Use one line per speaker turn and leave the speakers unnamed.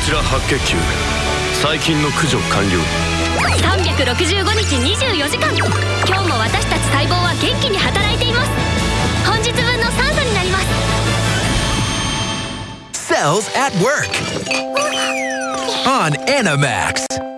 ちら白血球最近の駆除完了。
365日24時間。今日も私たち細胞は元気に働いています。本日分の酸素になります。
Cells at Work. On Animax.